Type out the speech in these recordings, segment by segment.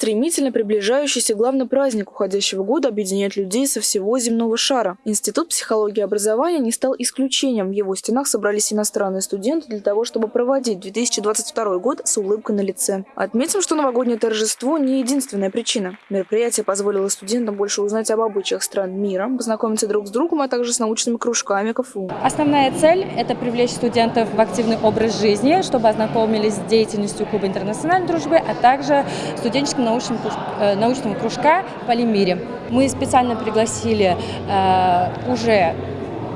Стремительно приближающийся главный праздник уходящего года объединяет людей со всего земного шара. Институт психологии и образования не стал исключением. В его стенах собрались иностранные студенты для того, чтобы проводить 2022 год с улыбкой на лице. Отметим, что новогоднее торжество не единственная причина. Мероприятие позволило студентам больше узнать об обычаях стран мира, познакомиться друг с другом, а также с научными кружками КФУ. Основная цель – это привлечь студентов в активный образ жизни, чтобы ознакомились с деятельностью Клуба интернациональной дружбы, а также студенческим э, научного кружка «Полимире». Мы специально пригласили э, уже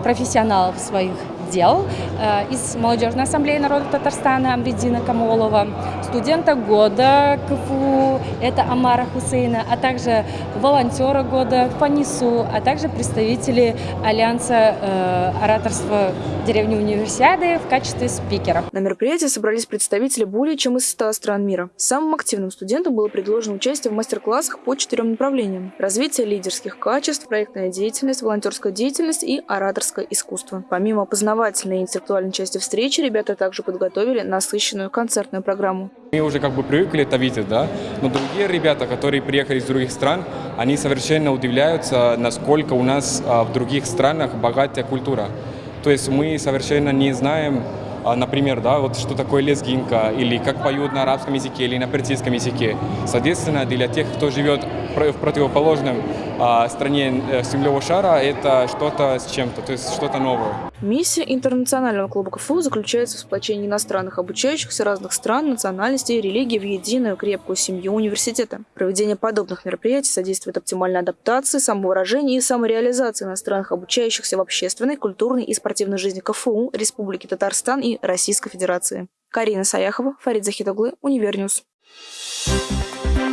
профессионалов своих дел э, из Молодежной ассамблеи народа Татарстана Амридина Камолова, студента года КФУ, это Амара Хусейна, а также волонтера года Фанису, а также представители Альянса э, ораторства деревни Универсиады в качестве спикера. На мероприятии собрались представители более чем из 100 стран мира. Самым активным студентам было предложено участие в мастер-классах по четырем направлениям. Развитие лидерских качеств, проектная деятельность, волонтерская деятельность и ораторское искусство. Помимо познавательной и интеллектуальной части встречи, ребята также подготовили насыщенную концертную программу. Мы уже как бы привыкли это видеть, да, но другие ребята, которые приехали из других стран, они совершенно удивляются, насколько у нас а, в других странах богатая культура. То есть мы совершенно не знаем, а, например, да, вот что такое лезгинка, или как поют на арабском языке, или на персидском языке. Соответственно, для тех, кто живет в противоположном стране э, земного шара, это что-то с чем-то, то есть что-то новое. Миссия интернационального клуба КФУ заключается в сплочении иностранных обучающихся разных стран, национальностей и религий в единую крепкую семью университета. Проведение подобных мероприятий содействует оптимальной адаптации, самовыражению и самореализации иностранных обучающихся в общественной, культурной и спортивной жизни КФУ, Республики Татарстан и Российской Федерации. Карина Саяхова, Фарид Захитоглы, Универ News. Thank you